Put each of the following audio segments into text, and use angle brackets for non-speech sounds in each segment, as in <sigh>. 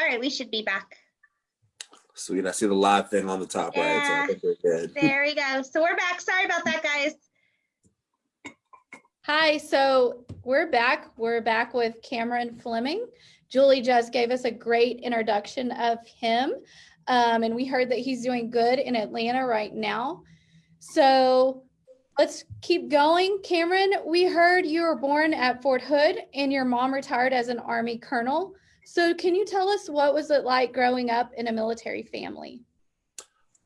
All right, we should be back. Sweet. I see the live thing on the top right. So I Yeah. think good. There we go. So we're back. Sorry about that, guys. Hi, so we're back. We're back with Cameron Fleming. Julie just gave us a great introduction of him. Um, and we heard that he's doing good in Atlanta right now. So let's keep going. Cameron, we heard you were born at Fort Hood and your mom retired as an Army colonel. So can you tell us what was it like growing up in a military family?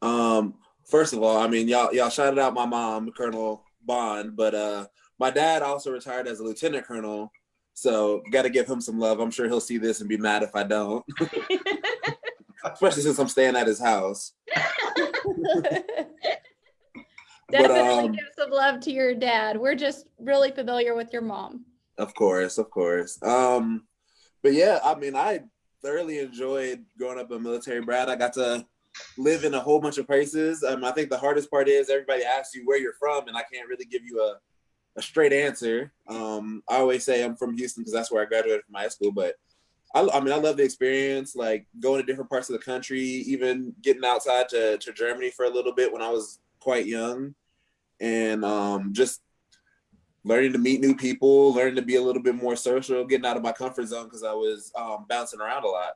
Um, first of all, I mean, y'all y'all shouted out my mom, Colonel Bond, but uh, my dad also retired as a lieutenant colonel. So got to give him some love. I'm sure he'll see this and be mad if I don't, <laughs> especially since I'm staying at his house. <laughs> Definitely um, give some love to your dad. We're just really familiar with your mom. Of course, of course. Um, but yeah, I mean, I thoroughly enjoyed growing up a military brat. I got to live in a whole bunch of places. Um, I think the hardest part is everybody asks you where you're from, and I can't really give you a, a straight answer. Um, I always say I'm from Houston because that's where I graduated from high school, but I, I mean, I love the experience, like going to different parts of the country, even getting outside to, to Germany for a little bit when I was quite young, and um, just learning to meet new people, learning to be a little bit more social, getting out of my comfort zone because I was um, bouncing around a lot.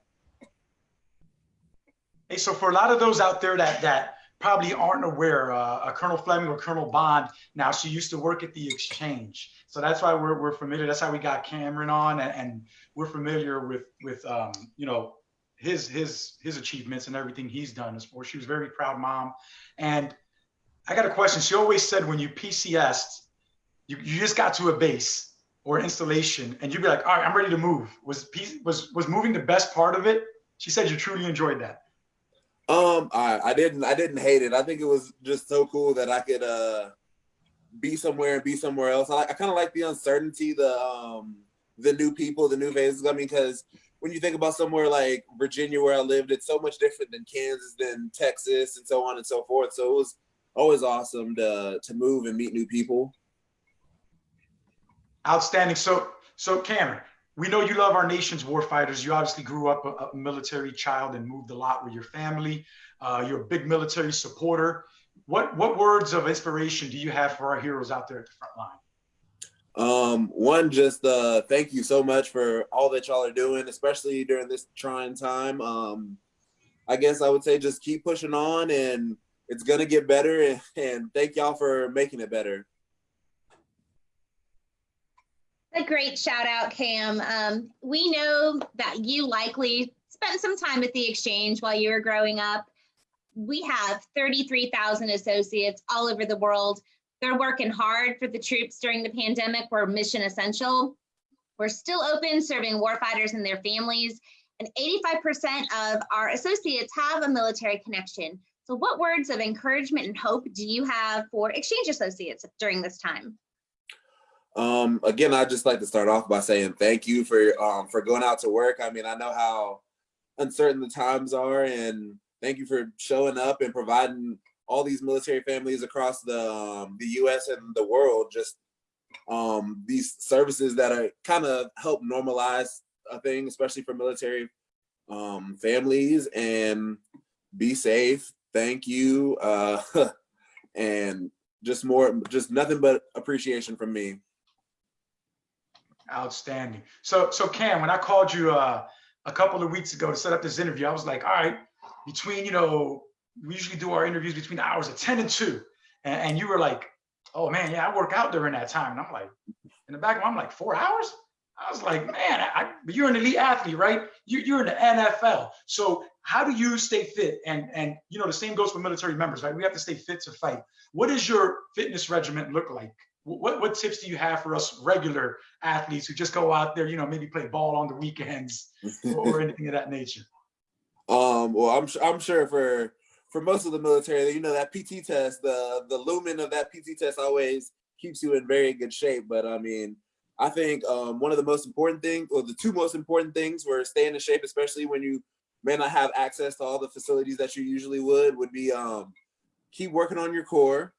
Hey, so for a lot of those out there that that probably aren't aware, uh, Colonel Fleming or Colonel Bond, now she used to work at the exchange, so that's why we're, we're familiar. That's how we got Cameron on, and, and we're familiar with with um, you know his his his achievements and everything he's done as for. She was a very proud mom, and I got a question. She always said when you PCSed, you, you just got to a base or installation, and you'd be like, all right, I'm ready to move. Was was was moving the best part of it? She said you truly enjoyed that. Um, I, I didn't I didn't hate it. I think it was just so cool that I could uh be somewhere and be somewhere else. I, I kind of like the uncertainty, the um the new people, the new faces. I mean, because when you think about somewhere like Virginia where I lived, it's so much different than Kansas, than Texas, and so on and so forth. So it was always awesome to to move and meet new people. Outstanding. So, so Cameron, we know you love our nation's warfighters. You obviously grew up a, a military child and moved a lot with your family. Uh, you're a big military supporter. What what words of inspiration do you have for our heroes out there at the front line? Um, one, just uh, thank you so much for all that y'all are doing, especially during this trying time. Um, I guess I would say just keep pushing on, and it's gonna get better. And, <laughs> and thank y'all for making it better. A great shout out, Cam. Um, we know that you likely spent some time at the exchange while you were growing up. We have 33,000 associates all over the world. They're working hard for the troops during the pandemic. We're mission essential. We're still open serving warfighters and their families. And 85% of our associates have a military connection. So what words of encouragement and hope do you have for exchange associates during this time? Um, again, I'd just like to start off by saying thank you for um, for going out to work. I mean, I know how uncertain the times are, and thank you for showing up and providing all these military families across the um, the U.S. and the world just um, these services that are kind of help normalize a thing, especially for military um, families. And be safe. Thank you, uh, <laughs> and just more, just nothing but appreciation from me. Outstanding. So, so Cam, when I called you uh, a couple of weeks ago to set up this interview, I was like, all right, between you know, we usually do our interviews between the hours of ten and two, and, and you were like, oh man, yeah, I work out during that time, and I'm like, in the back of my, I'm like, four hours. I was like, man, I, you're an elite athlete, right? You, you're in the NFL. So how do you stay fit? And and you know, the same goes for military members, right? We have to stay fit to fight. What does your fitness regimen look like? What what tips do you have for us regular athletes who just go out there, you know, maybe play ball on the weekends or <laughs> anything of that nature? Um, well, I'm I'm sure for for most of the military, you know, that PT test, the the lumen of that PT test always keeps you in very good shape. But I mean, I think um, one of the most important things, or the two most important things, were staying in shape, especially when you may not have access to all the facilities that you usually would, would be um, keep working on your core.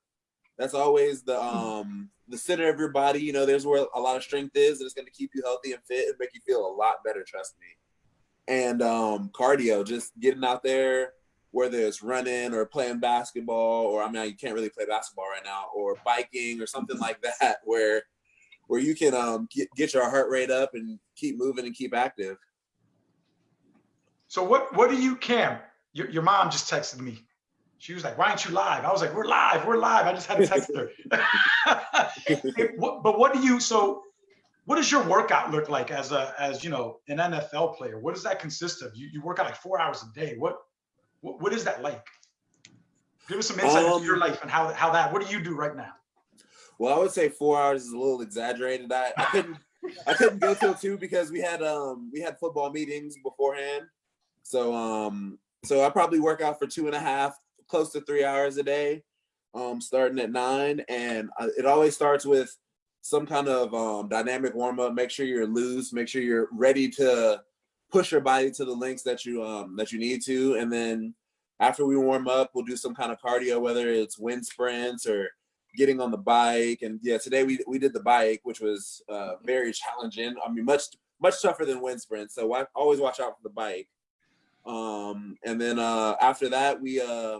That's always the um, the center of your body. You know, there's where a lot of strength is, and it's going to keep you healthy and fit and make you feel a lot better. Trust me. and um, cardio, just getting out there, whether it's running or playing basketball, or I mean, you can't really play basketball right now, or biking or something like that, <laughs> where where you can um, get, get your heart rate up and keep moving and keep active. So what what do you, Cam? Your, your mom just texted me. She was like, "Why aren't you live?" I was like, "We're live, we're live." I just had to text her. <laughs> <laughs> but what do you? So, what does your workout look like as a as you know an NFL player? What does that consist of? You you work out like four hours a day. What what, what is that like? Give us some insight um, into your life and how how that. What do you do right now? Well, I would say four hours is a little exaggerated. I, I couldn't I couldn't go till two because we had um we had football meetings beforehand. So um so I probably work out for two and a half, close to three hours a day, um, starting at nine. And it always starts with some kind of um, dynamic warm up. Make sure you're loose. Make sure you're ready to push your body to the lengths that you um, that you need to. And then after we warm up, we'll do some kind of cardio, whether it's wind sprints or getting on the bike. And yeah, today we we did the bike, which was uh, very challenging. I mean, much much tougher than wind sprints. So I always watch out for the bike. Um, and then uh, after that, we uh,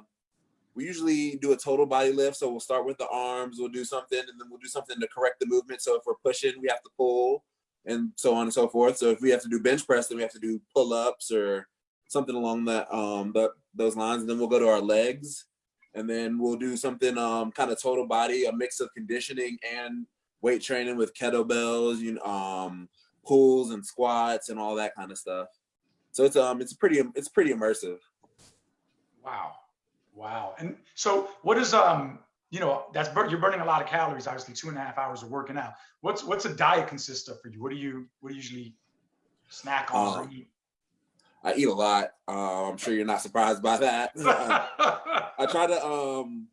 we usually do a total body lift. So we'll start with the arms, we'll do something, and then we'll do something to correct the movement. So if we're pushing, we have to pull, and so on and so forth. So if we have to do bench press, then we have to do pull ups or something along that um those lines. And then we'll go to our legs, and then we'll do something um kind of total body, a mix of conditioning and weight training with kettlebells, you know, um, pulls and squats and all that kind of stuff. So it's um it's pretty it's pretty immersive. Wow, wow. And so what is um you know that's you're burning a lot of calories. Obviously, two and a half hours of working out. What's what's a diet consist of for you? What do you what do you usually snack on um. I eat a lot. Uh, I'm sure you're not surprised by that. <laughs> I try to um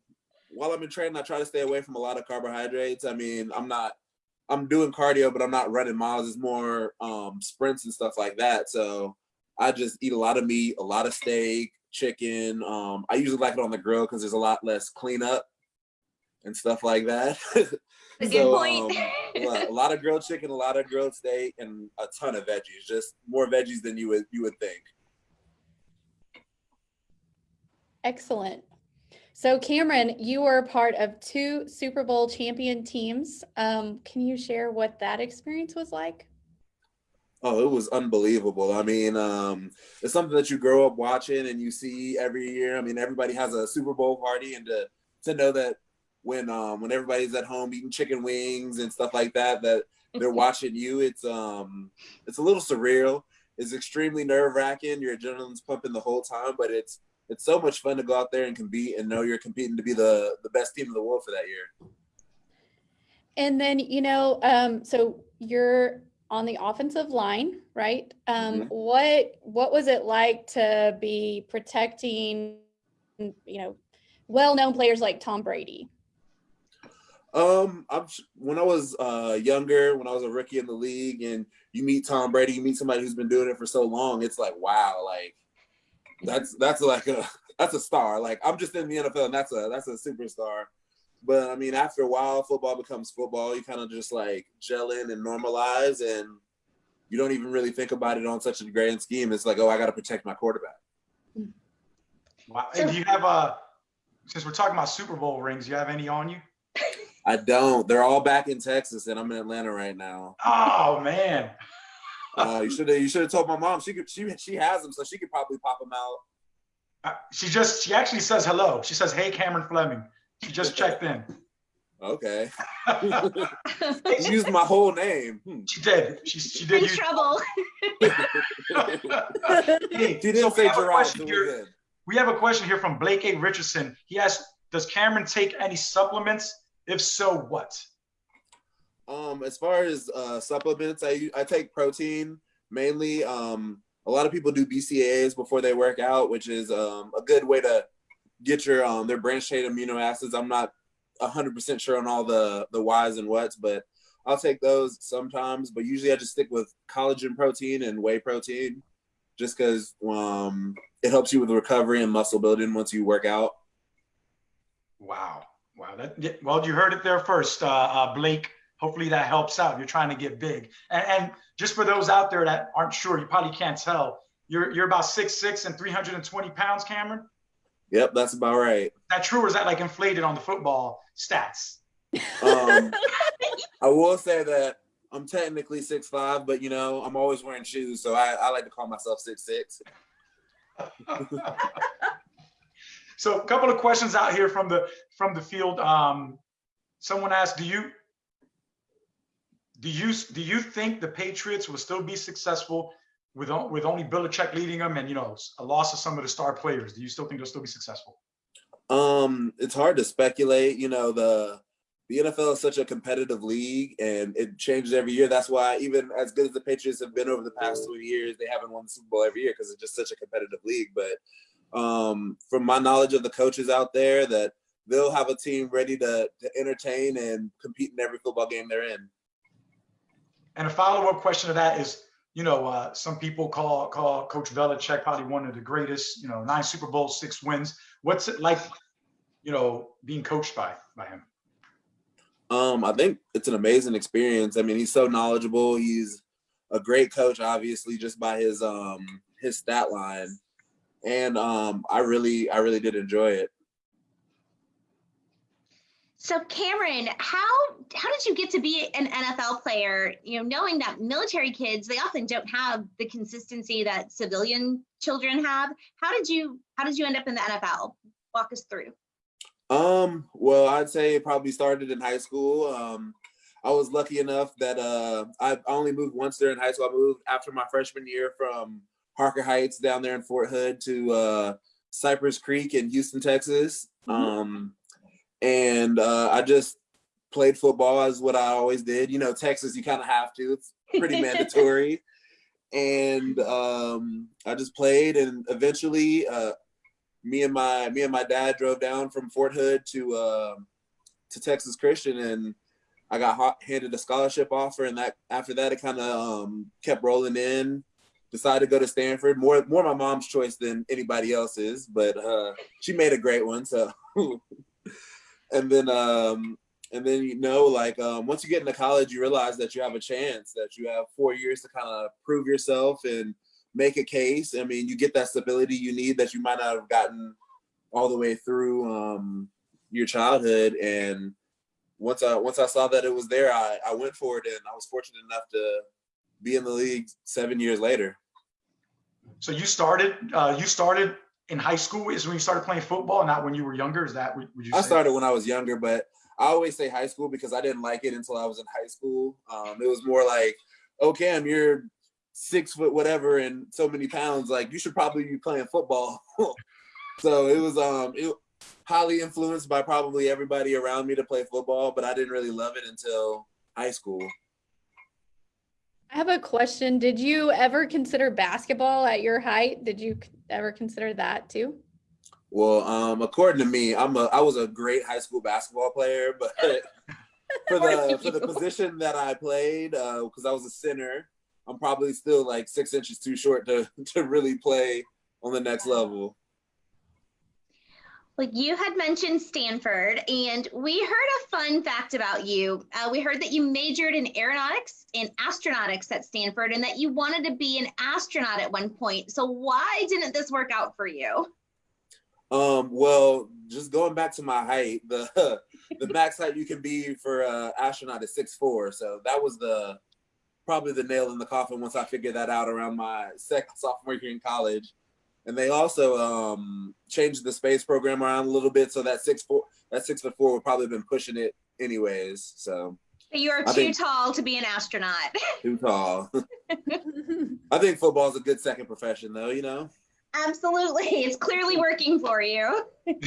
while I'm in training, I try to stay away from a lot of carbohydrates. I mean, I'm not I'm doing cardio, but I'm not running miles. It's more um, sprints and stuff like that. So I just eat a lot of meat, a lot of steak, chicken. Um, I usually like it on the grill because there's a lot less cleanup and stuff like that. <laughs> A good point. Um, <laughs> a lot of grilled chicken, a lot of grilled steak, and a ton of veggies. Just more veggies than you would you would think. Excellent. So Cameron, you were part of two Super Bowl champion teams. Um, can you share what that experience was like? Oh, it was unbelievable. I mean, um, it's something that you grow up watching and you see every year. I mean, everybody has a Super Bowl party, and to to know that when um, when everybody's at home eating chicken wings and stuff like that, that they're <laughs> watching you, it's um, it's a little surreal. It's extremely nerve wracking. Your adrenaline's pumping the whole time, but it's it's so much fun to go out there and compete and know you're competing to be the the best team in the world for that year. And then you know, um, so you're on the offensive line, right? Um, mm-hmm. What what was it like to be protecting, you know, well-known players like Tom Brady? Um, I'm when I was uh younger, when I was a rookie in the league, and you meet Tom Brady, you meet somebody who's been doing it for so long. It's like wow, like that's that's like a <laughs> that's a star. Like I'm just in the NFL, and that's a that's a superstar. But I mean, after a while, football becomes football. You kind of just like gel in and normalize, and you don't even really think about it on such a grand scheme. It's like, oh, I got to protect my quarterback. Wow. And do you have a? Since we're talking about Super Bowl rings, do you have any on you? I don't. They're all back in Texas, and I'm in Atlanta right now. Oh man. uh, you should have. You should have told my mom. She could. She she has them, so she could probably pop them out. Uh, she just. She actually says hello. She says, "Hey, Cameron Fleming." She just checked in. Okay. <laughs> she used my whole name. Hmm. She did. She, she did. In use... trouble. <laughs> hey, she didn't so say Gerard. Here, we have a question here from Blake A. Richardson. He asked, "Does Cameron take any supplements? If so, what?" Um, as far as uh, supplements, I I take protein mainly. Um, a lot of people do BCAAs before they work out, which is um, a good way to get your um their branched chain amino acids. I'm not hundred percent sure on all the the whys and whats, but I'll take those sometimes. But usually I just stick with collagen protein and whey protein, just because um it helps you with recovery and muscle building once you work out. Wow, wow! That well, you heard it there first, uh, uh, Blake. Hopefully that helps out. You're trying to get big, and, and just for those out there that aren't sure, you probably can't tell. You're you're about six six and 320 pounds, Cameron. Yep, that's about right. Is that true, or is that like inflated on the football stats? Um, <laughs> I will say that I'm technically six five, but you know I'm always wearing shoes, so I, I like to call myself six six. <laughs> so a couple of questions out here from the from the field. Um, someone asked, do you do you do you think the Patriots will still be successful with with only Belichick leading them and you know a loss of some of the star players? Do you still think they'll still be successful? Um, it's hard to speculate. You know, the the NFL is such a competitive league and it changes every year. That's why even as good as the Patriots have been over the past 20 years, they haven't won the Super Bowl every year because it's just such a competitive league. But um, from my knowledge of the coaches out there, that they'll have a team ready to, to entertain and compete in every football game they're in. And a follow up question to that is, you know, uh, some people call call Coach Belichick probably one of the greatest. You know, nine Super Bowls, six wins. What's it like, you know, being coached by by him? Um, I think it's an amazing experience. I mean, he's so knowledgeable. He's a great coach, obviously, just by his um his stat line. And um I really I really did enjoy it. So Cameron, how how did you get to be an NFL player? You know, knowing that military kids they often don't have the consistency that civilian children have. How did you how did you end up in the NFL? Walk us through. Um, well, I'd say it probably started in high school. Um, I was lucky enough that uh, I only moved once during high school. I moved after my freshman year from Harker Heights down there in Fort Hood to uh, Cypress Creek in Houston, Texas. Um, and uh, I just played football as what I always did. You know, Texas, you kind of have to. It's pretty <laughs> mandatory. And um, I just played, and eventually, uh, me and my me and my dad drove down from Fort Hood to uh, to Texas Christian, and I got hot, handed a scholarship offer, and that after that it kind of um, kept rolling in. Decided to go to Stanford, more more my mom's choice than anybody else's, but uh, she made a great one. So, <laughs> and then um, and then you know like um, once you get into college, you realize that you have a chance, that you have four years to kind of prove yourself and make a case. I mean, you get that stability you need that you might not have gotten all the way through um, your childhood. And once I once I saw that it was there, I, I went for it, and I was fortunate enough to be in the league seven years later. So you started uh, you started in high school is when you started playing football, not when you were younger. Is that what would you? I say? started when I was younger, but I always say high school because I didn't like it until I was in high school. Um, it was more like, oh Cam, you're six foot whatever and so many pounds. Like you should probably be playing football. <laughs> so it was um it highly influenced by probably everybody around me to play football, but I didn't really love it until high school. I have a question. Did you ever consider basketball at your height? Did you c- ever consider that too? Well, um, according to me, I'm a I was a great high school basketball player, <laughs> but for the for the position that I played, because I was a center, I'm probably still like six inches too short to <laughs> to really play on the next level. Well, you had mentioned Stanford, and we heard a fun fact about you. Uh, we heard that you majored in aeronautics and astronautics at Stanford, and that you wanted to be an astronaut at one point. So, why didn't this work out for you? Um, well, just going back to my height, the <laughs> the max height you can be for uh, astronaut is six four. So that was the probably the nail in the coffin once I figured that out around my second sophomore year in college. And they also um, changed the space program around a little bit, so that six four that six foot four would probably have been pushing it anyways. So You are I too think- tall to be an astronaut. <laughs> too tall. <laughs> I think football is a good second profession, though. You know. Absolutely. It's clearly working for you. <laughs>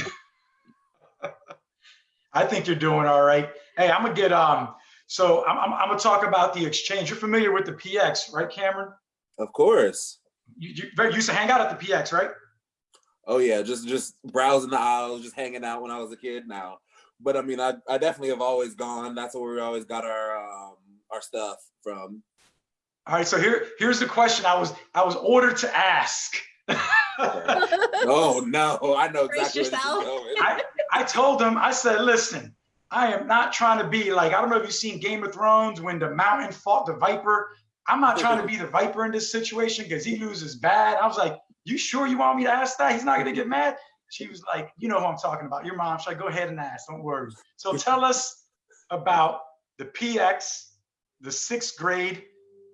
I think you're doing all right. Hey, I'm gonna get um. So I'm, I'm, I'm gonna talk about the exchange. You're familiar with the PX, right, Cameron? Of course. You, you used to hang out at the PX, right? Oh yeah, just just browsing the aisles, just hanging out when I was a kid now. But I mean, I, I definitely have always gone. That's where we always got our um, our stuff from. All right. So here here's the question I was I was ordered to ask. Oh <laughs> no, I know Brace exactly where this is yourself. going. I, I told them, I said, listen, I am not trying to be like, I don't know if you've seen Game of Thrones when the mountain fought the viper. I'm not trying to be the viper in this situation because he loses bad. I was like, you sure you want me to ask that? He's not gonna get mad. She was like, you know who I'm talking about. Your mom. She's like, go ahead and ask. Don't worry. So tell us about the PX, the sixth grade,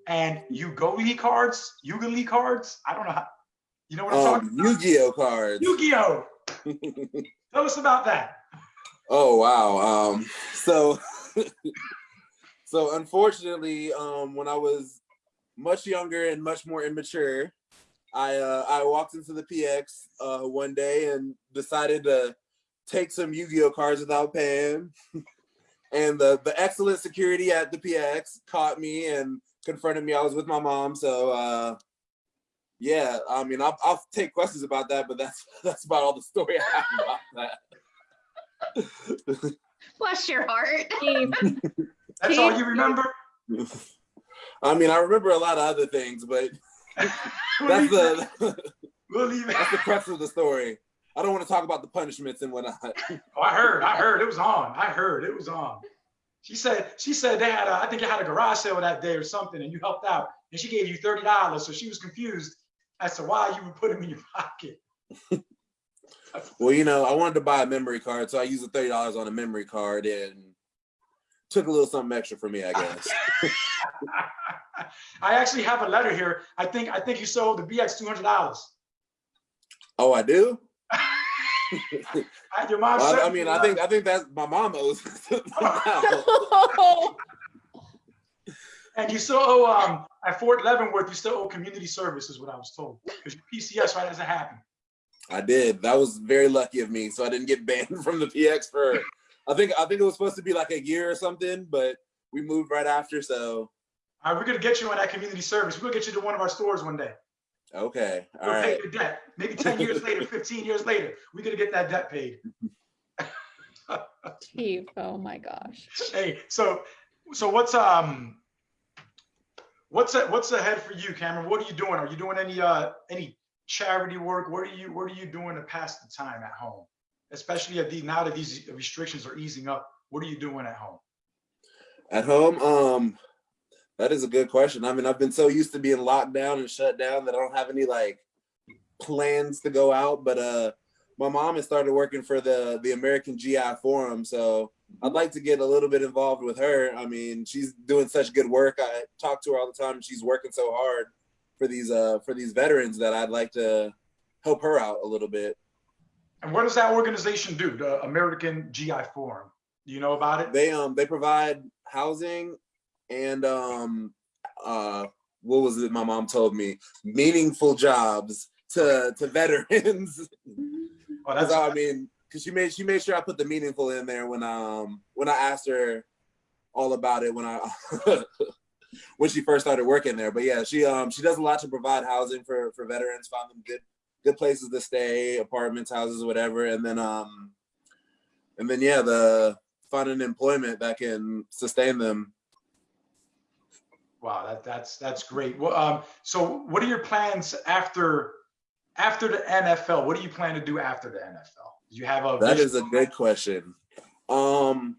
and Ugoli cards, Ugoli cards. I don't know how. You know what I'm talking Um, about? Yu-Gi-Oh cards. Yu-Gi-Oh. <laughs> Tell us about that. Oh wow. Um so <laughs> so unfortunately, um when I was much younger and much more immature, I uh I walked into the PX uh one day and decided to take some Yu-Gi-Oh cards without paying. <laughs> and the the excellent security at the PX caught me and confronted me. I was with my mom, so uh yeah, I mean, I'll, I'll take questions about that, but that's <laughs> that's about all the story I have about that. <laughs> Bless your heart. Steve, That's all you remember. I mean, I remember a lot of other things, but <laughs> that's the <laughs> we'll that's the crux of the story. I don't want to talk about the punishments and whatnot. <laughs> Oh, I heard. I heard it was on. I heard it was on. She said. She said they had. A, I think they had a garage sale that day or something, and you helped out, and she gave you thirty dollars. So she was confused as to why you would put them in your pocket. Well, you know, I wanted to buy a memory card, so I used the thirty dollars on a memory card and took a little something extra for me, I guess. <laughs> I actually have a letter here. I think. I think you sold the BX two hundred dollars. Oh, I do. <laughs> Your mom Well. I, I mean, I think I think that's my mom owes. now. <laughs> And you still owe um at Fort Leavenworth. You still owe community service, is what I was told. Because your PCS right hasn't happened. I did. That was very lucky of me. So I didn't get banned from the PX for. I think I think it was supposed to be like a year or something, but we moved right after. So All right, we're gonna get you on that community service. We're gonna get you to one of our stores one day. okay, all We'll pay your debt. Maybe <laughs> 10 years later, 15 years later, we're gonna get that debt paid. <laughs> Steve, oh my gosh. Hey, so so what's um what's a, what's ahead for you, Cameron? What are you doing? Are you doing any uh any charity work? What are you what are you doing to pass the time at home? Especially the now that these restrictions are easing up, what are you doing at home? At home, um, that is a good question. I mean, I've been so used to being locked down and shut down that I don't have any like plans to go out. But uh, my mom has started working for the the American GI Forum, so I'd like to get a little bit involved with her. I mean, she's doing such good work. I talk to her all the time. She's working so hard for these uh for these veterans that I'd like to help her out a little bit. And what does that organization do? The American GI Forum. Do you know about it? They um they provide housing and um uh what was it my mom told me meaningful jobs to to veterans. <laughs> Oh, that's I mean, because she made she made sure I put the meaningful in there when um when I asked her all about it when I <laughs> when she first started working there. But yeah, she um she does a lot to provide housing for for veterans, find them good good places to stay, apartments, houses, whatever, and then um and then yeah, the finding employment that can sustain them. Wow, that, that's that's great. Well, um, so what are your plans after after the NFL? What do you plan to do after the NFL? Do you have a That is a good question. Um,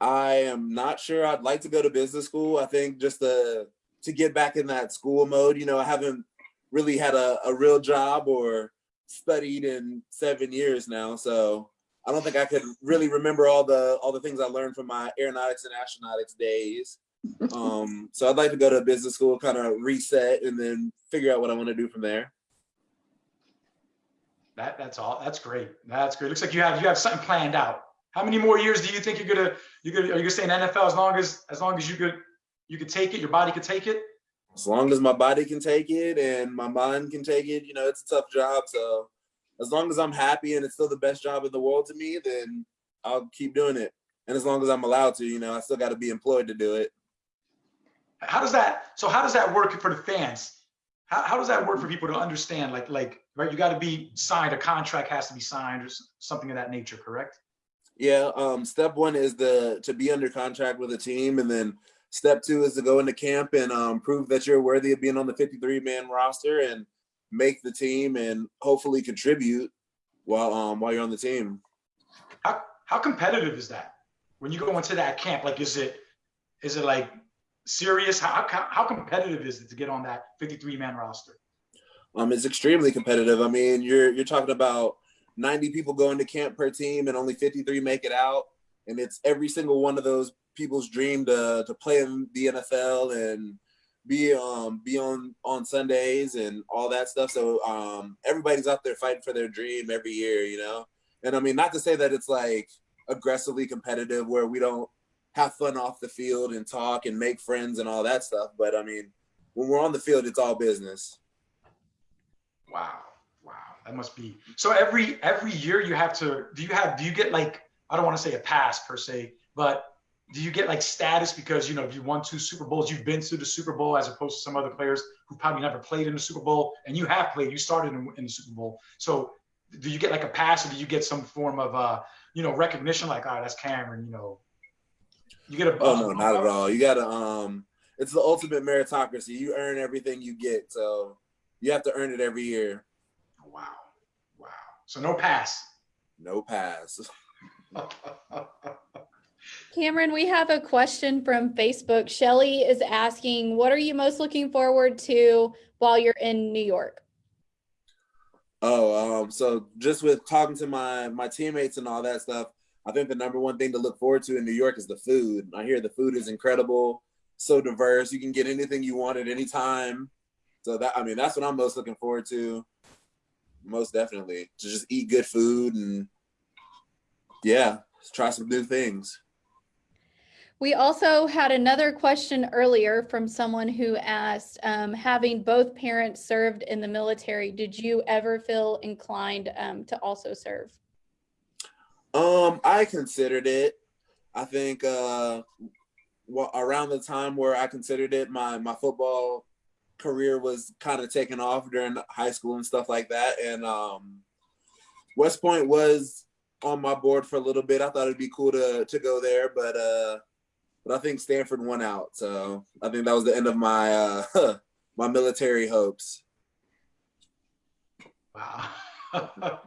I am not sure. I'd like to go to business school. I think just to to get back in that school mode. You know, I haven't really had a, a real job or studied in seven years now, so I don't think I could really remember all the all the things I learned from my aeronautics and astronautics days. <laughs> Um, so I'd like to go to business school, kind of reset, and then figure out what I want to do from there. That that's all. That's great. That's great. Looks like you have you have something planned out. How many more years do you think you're gonna you're gonna are you gonna stay in NFL as long as as long as you could you could take it, your body could take it? As long as my body can take it and my mind can take it, you know, it's a tough job. So as long as I'm happy and it's still the best job in the world to me, then I'll keep doing it. And as long as I'm allowed to, you know, I still got to be employed to do it. How does that so how does that work for the fans? How, how does that work for people to understand? Like like right, you got to be signed. A contract has to be signed or something of that nature. Correct? Yeah. Um, step one is the to be under contract with a team, and then step two is to go into camp and um, prove that you're worthy of being on the 53 man roster and make the team and hopefully contribute while um while you're on the team. How how competitive is that when you go into that camp? Like, is it is it like serious? How, how, how competitive is it to get on that 53 man roster? Um, it's extremely competitive. I mean, you're you're talking about 90 people going to camp per team, and only 53 make it out. And it's every single one of those people's dream to to play in the NFL and be um be on on Sundays and all that stuff. So um everybody's out there fighting for their dream every year, you know. And I mean, not to say that it's like aggressively competitive where we don't have fun off the field and talk and make friends and all that stuff, but I mean, when we're on the field, it's all business. Wow, wow, that must be so. Every every year you have to. Do you have? Do you get like? I don't want to say a pass per se, but do you get like status because you know you won two Super Bowls, you've been to the Super Bowl as opposed to some other players who probably never played in the Super Bowl, and you have played, you started in, in the Super Bowl. So do you get like a pass, or do you get some form of uh you know recognition like, oh, that's Cameron, you know? You get a oh no, not at all. You gotta um, it's the ultimate meritocracy. You earn everything you get, so you have to earn it every year. Wow, wow. So no pass. No pass. <laughs> Cameron, we have a question from Facebook. Shelly is asking, what are you most looking forward to while you're in New York? Oh, um, so just with talking to my my teammates and all that stuff, I think the number one thing to look forward to in New York is the food. I hear the food is incredible, so diverse. You can get anything you want at any time. So that I mean, that's what I'm most looking forward to. Most definitely to just eat good food and yeah, try some new things. We also had another question earlier from someone who asked, um, having both parents served in the military, did you ever feel inclined um, to also serve? Um, I considered it. I think uh, well, around the time where I considered it, my my football career was kind of taking off during high school and stuff like that, and um, West Point was on my board for a little bit. I thought it'd be cool to to go there, but uh, but I think Stanford won out. So I think that was the end of my uh, <laughs> my military hopes. Wow. <laughs>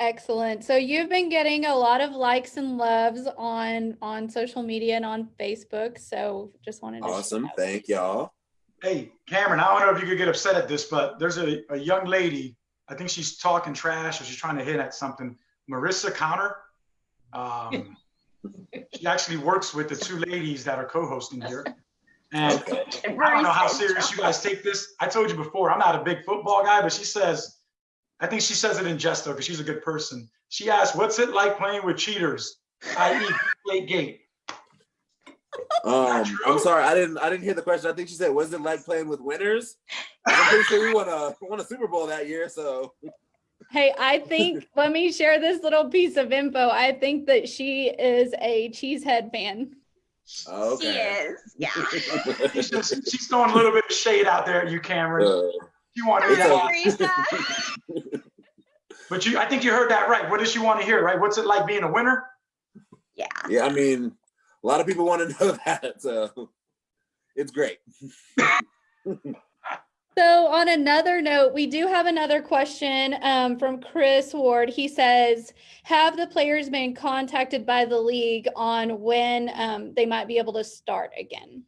Excellent. So you've been getting a lot of likes and loves on on social media and on Facebook. So just wanted to awesome. Thank y'all. Hey, Cameron, I don't know if you could get upset at this, but there's a, a young lady. I think she's talking trash or she's trying to hit at something. Marissa Counter. Um, <laughs> she actually works with the two ladies that are co-hosting here. <laughs> And I don't know how serious you guys take this. I told you before, I'm not a big football guy, but she says, I think she says it in jest though, because she's a good person. She asked, "What's it like playing with cheaters?" I.e., late gate. Um, I'm sorry, I didn't. I didn't hear the question. I think she said, "Was it like playing with winners?" I'm pretty sure we won a won a Super Bowl that year, so. Hey, I think <laughs> let me share this little piece of info. I think that she is a cheesehead fan. Okay. She is, yeah. she's, <laughs> just, she's throwing a little bit of shade out there at you, Cameron. Uh, you want to But you, I think you heard that right. What does she want to hear, right? What's it like being a winner? Yeah. yeah, I mean, a lot of people want to <laughs> know that, so it's great. So on another note, we do have another question um, from Chris Ward. He says, have the players been contacted by the league on when um, they might be able to start again,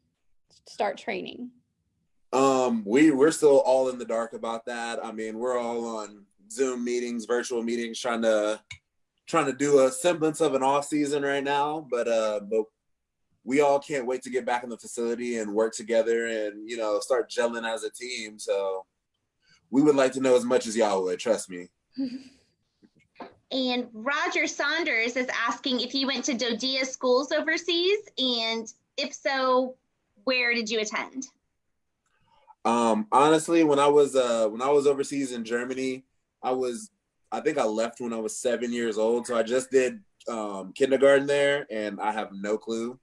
start training? Um, we we're still all in the dark about that. I mean, we're all on Zoom meetings, virtual meetings, trying to trying to do a semblance of an off season right now. But uh, but we all can't wait to get back in the facility and work together and you know start gelling as a team. So we would like to know as much as y'all would. Trust me. <laughs> And Roger Saunders is asking if you went to DoDEA schools overseas, and if so, where did you attend? Um, honestly, when I was uh when I was overseas in Germany, I was I think I left when I was seven years old. So I just did um kindergarten there and I have no clue.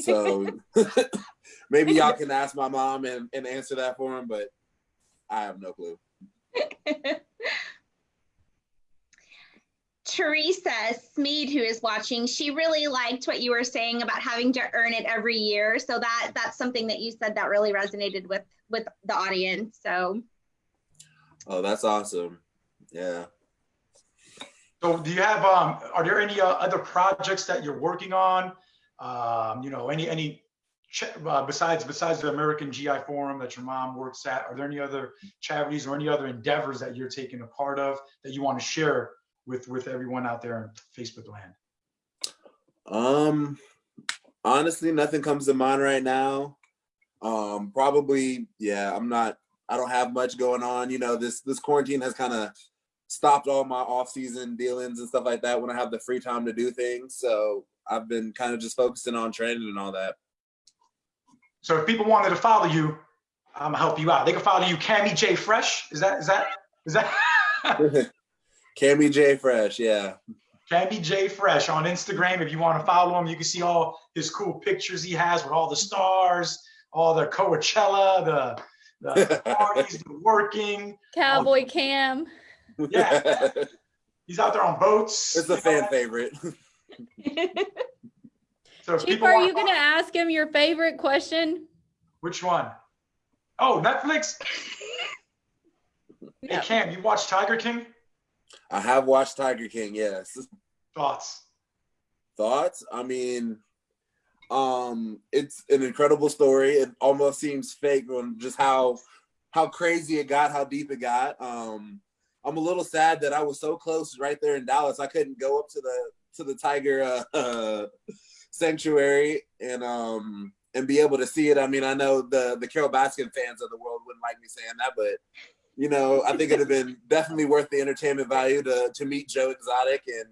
So <laughs> <laughs> maybe y'all can ask my mom and, and answer that for him, but I have no clue. <laughs> Teresa Smead, who is watching, she really liked what you were saying about having to earn it every year. So that that's something that you said that really resonated with with the audience. So Oh, that's awesome. Yeah. So do you have, um, are there any uh, other projects that you're working on? Um, you know, any, any uh, besides besides the American GI Forum that your mom works at? Are there any other charities or any other endeavors that you're taking a part of that you want to share with with everyone out there in Facebook land? Um, honestly, nothing comes to mind right now. Um, probably, yeah, I'm not, I don't have much going on. You know, this, this quarantine has kind of stopped all my off-season dealings and stuff like that when I have the free time to do things. So I've been kind of just focusing on training and all that. So if people wanted to follow you, I'm gonna help you out. They can follow you, Cammy J Fresh. Is that is that is that <laughs> Cammy J Fresh, yeah. Cammy J Fresh on Instagram? If you want to follow him, you can see all his cool pictures he has with all the stars, all the Coachella, the the <laughs> parties, the working. Cowboy Cam. Yeah. <laughs> He's out there on boats. It's a fan favorite. So Chief, are you going to ask him your favorite question? which one? Oh, Netflix. <laughs> Hey Cam, you watch Tiger King? I have watched Tiger King, yes. Thoughts? thoughts i mean um it's an incredible story it almost seems fake on just how how crazy it got how deep it got um i'm a little sad that i was so close right there in dallas i couldn't go up to the to the tiger uh, uh <laughs> sanctuary and um and be able to see it. I mean i know the the carole baskin fans of the world wouldn't like me saying that but you know i think it'd have been <laughs> definitely worth the entertainment value to to meet joe exotic and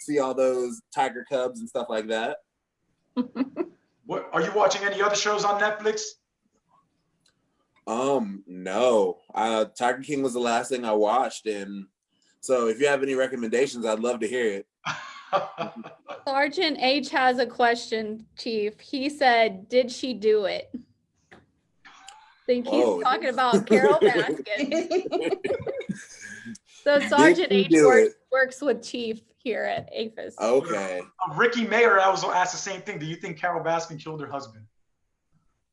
see all those tiger cubs and stuff like that. <laughs> What are you watching any other shows on Netflix? um no. Uh tiger king was the last thing i watched and so if you have any recommendations i'd love to hear it <laughs> Sergeant H has a question, Chief. He said, Did she do it? I think he's Whoa. talking about Carole Baskin. <laughs> So Sergeant she H works, works with Chief here at AAFES. okay Uh, Ricky Mayer, I was asked the same thing. Do you think Carole Baskin killed her husband?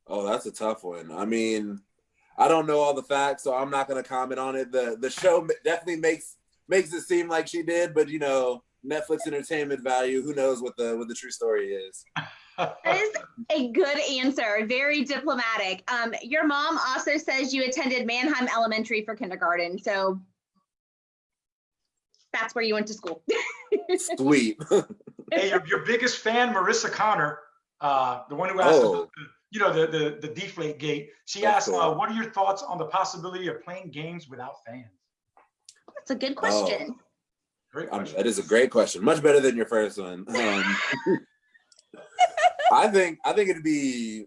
oh that's a tough one i mean i don't know all the facts so i'm not going to comment on it the the show definitely makes makes it seem like she did but you know netflix entertainment value who knows what the what the true story is <laughs> That is a good answer. Very diplomatic. Um, your mom also says you attended Mannheim Elementary for kindergarten, so that's where you went to school. <laughs> sweet <laughs> hey, your, your biggest fan, Marissa Connor, uh, the one who asked, Oh. about the, you know, the, the the deflate gate. She That's asked, cool. uh, "What are your thoughts on the possibility of playing games without fans?" That's a good question. Great Um, that is a great question. Much better than your first one. <laughs> Um, <laughs> I think I think it'd be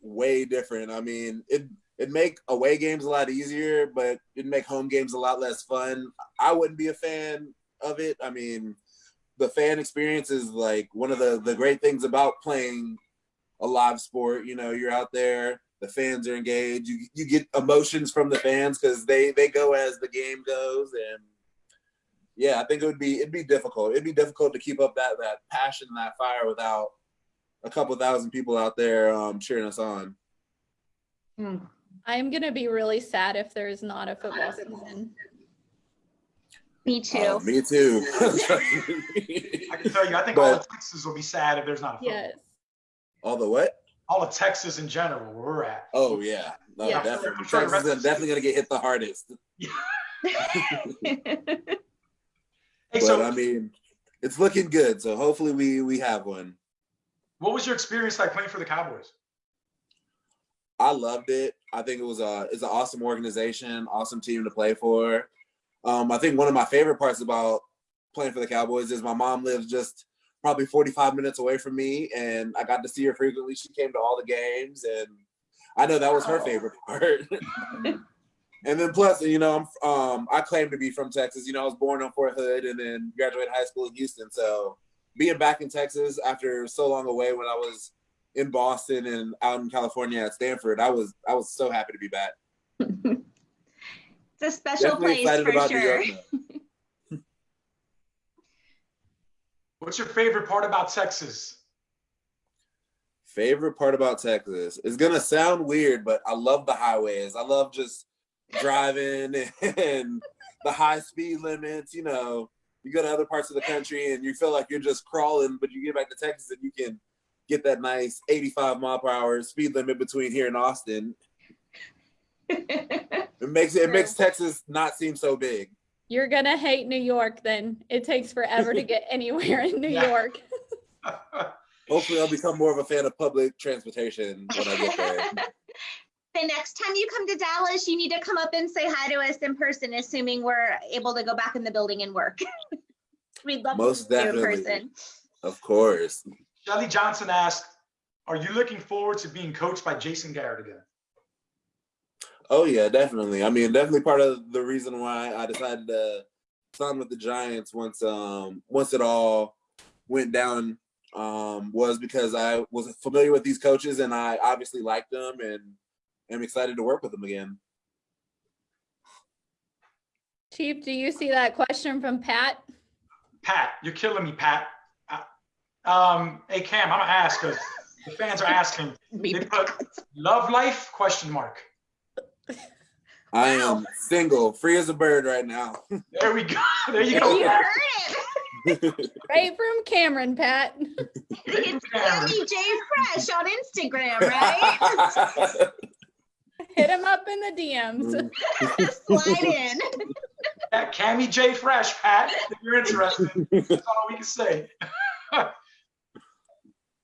way different. I mean, it it'd make away games a lot easier, but it'd make home games a lot less fun. I wouldn't be a fan of it. I mean, the fan experience is like one of the the great things about playing a live sport. You know, you're out there, the fans are engaged. You you get emotions from the fans because they they go as the game goes and yeah, I think it would be it'd be difficult. It'd be difficult to keep up that that passion, and that fire without a couple thousand people out there um, cheering us on. Hmm. I'm going to be really sad if there's not a football season. Me too. Uh, me too. <laughs> I can tell you, I think all of Texas will be sad if there's not a football. Yes. All the what? All of Texas in general, where we're at. Oh yeah, no, Yeah. definitely. Sure Texas is definitely gonna get hit the hardest. <laughs> <laughs> Hey, but so I mean, it's looking good. So hopefully we we have one. what was your experience like playing for the Cowboys? I loved it. I think it was a it's an awesome organization, awesome team to play for. Um, I think one of my favorite parts about playing for the Cowboys is my mom lives just probably 45 minutes away from me, and I got to see her frequently. She came to all the games, and I know that was her favorite part. <laughs> and then plus, you know, I'm um, I claim to be from Texas. You know, I was born on Fort Hood, and then graduated high school in Houston. So being back in Texas after so long away, when I was in Boston and out in California at Stanford, I was I was so happy to be back. <laughs> it's a special Definitely place for about sure. York. <laughs> What's your favorite part about Texas? Favorite part about Texas is gonna sound weird, but I love the highways. I love just driving and the high speed limits. You know, you go to other parts of the country and you feel like you're just crawling, but you get back to Texas and you can get that nice 85 mile per hour speed limit between here and Austin. <laughs> It makes it makes Texas not seem so big. You're gonna hate New York then. It takes forever to get <laughs> anywhere in New Yeah. York. <laughs> Hopefully, I'll become more of a fan of public transportation when I get there. The next time you come to Dallas, you need to come up and say hi to us in person, assuming we're able to go back in the building and work. <laughs> We'd love Most to see you in person. Of course. Shelly Johnson asked, are you looking forward to being coached by Jason Garrett again? Oh yeah, definitely. I mean, definitely part of the reason why I decided to sign with the Giants once um once it all went down um was because I was familiar with these coaches and I obviously liked them and am excited to work with them again. Chief, do you see that question from Pat? Pat, you're killing me, Pat. Um, hey Cam, I'm gonna ask because the fans are asking. <laughs> They put love life question mark. I am single, free as a bird right now. There we go. <laughs> There you go. You heard it. <laughs> Right from Cameron, Pat. It's Sammy J Fresh on Instagram, right? Hit him up in the DMs. <laughs> Slide in. At Cammy J Fresh, Pat, if you're interested. That's all we can say. <laughs>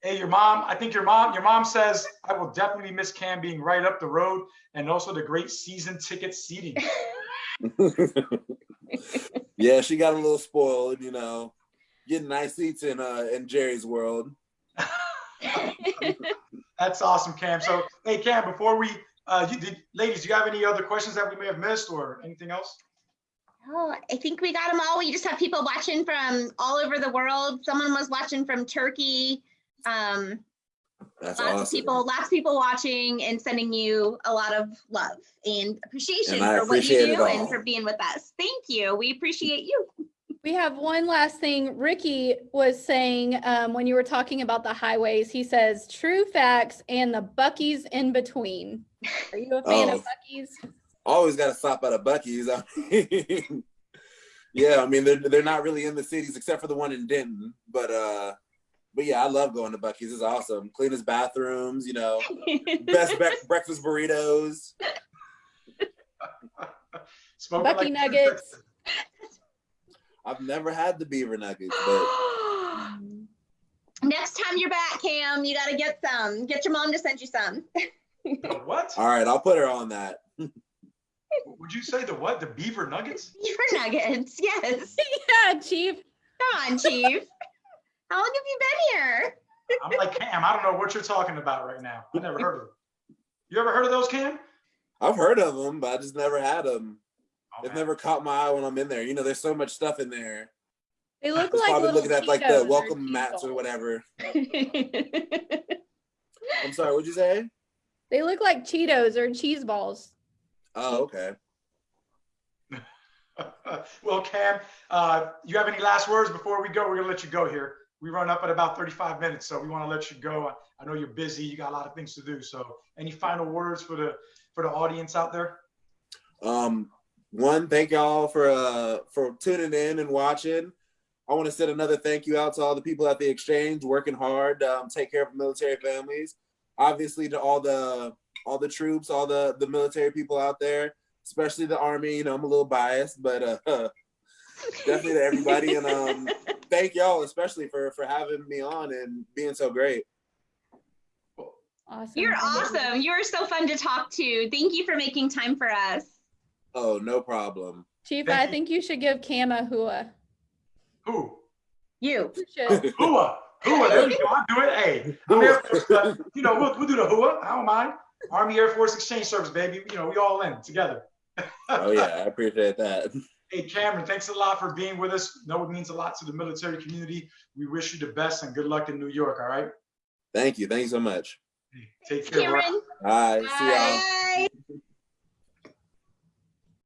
hey, your mom, I think your mom, your mom says, I will definitely miss Cam being right up the road and also the great season ticket seating. <laughs> yeah, she got a little spoiled, you know, getting nice seats in uh in Jerry's world. That's awesome, Cam. So, hey, Cam, before we, uh, you did, ladies, do you have any other questions that we may have missed or anything else? Oh, I think we got them all. We just have people watching from all over the world. Someone was watching from Turkey. Um, That's lots awesome. of people, lots of people watching and sending you a lot of love and appreciation And I for what you do and for being with us. Thank you. We appreciate you. We have one last thing. Ricky was saying um, when you were talking about the highways, he says true facts and the Buc-ee's in between. Are you a fan Oh. of Buc-ee's? always got to stop at a Buc-ee's. I mean, <laughs> yeah, I mean they're they're not really in the cities except for the one in Denton, but uh, but yeah, I love going to Buc-ee's. It's awesome. Cleanest bathrooms, you know, <laughs> best bre- breakfast burritos. <laughs> Smoking Bucky like- Nuggets. I've never had the beaver nuggets, but <gasps> Next time you're back, Cam, you got to get some. Get your mom to send you some. The <laughs> what? all right, I'll put her on that. <laughs> Would you say the what? The beaver nuggets? <laughs> Beaver nuggets. Yes. yeah, Chief. Come on, Chief. How long have you been here? I'm like Cam. I don't know what you're talking about right now. I never heard of them. You ever heard of those, Cam? I've heard of them, but I just never had them. Oh, They've man. never caught my eye when I'm in there. You know, there's so much stuff in there. They look Just like probably looking at like the welcome mats or whatever. I'm sorry, what'd you say? They look like Cheetos or cheese balls. Oh, okay. <laughs> well, Cam, uh, you have any last words before we go? We're gonna let you go here. We run up at about 35 minutes, so we want to let you go. I know you're busy. You got a lot of things to do. So, any final words for the for the audience out there? Um, one, thank y'all for uh for tuning in and watching. I want to send another thank you out to all the people at the exchange working hard, um, take care of military families. Obviously, to all the all the troops, all the the military people out there, especially the army. You know, I'm a little biased, but uh, <laughs> definitely to everybody. And um, <laughs> thank y'all especially for for having me on and being so great. Awesome. You're awesome. You are so fun to talk to. Thank you for making time for us. Oh, no problem. Chief, Thank I you. think you should give Cam a hua. Who? You. You should. Hua. Hua. There you go. I'll do it. Hey, I'm Air Force, uh, you know, we'll, we'll do the Hua. I don't mind. Army Air Force Exchange Service, baby. You know, we all in together. Oh yeah, I appreciate that. <laughs> Hey, Cameron, thanks a lot for being with us. Know it means a lot to the military community. We wish you the best and good luck in New York. All right. Thank you. Thank you so much. Take care. bro. Cameron. Bye. See y'all. Bye.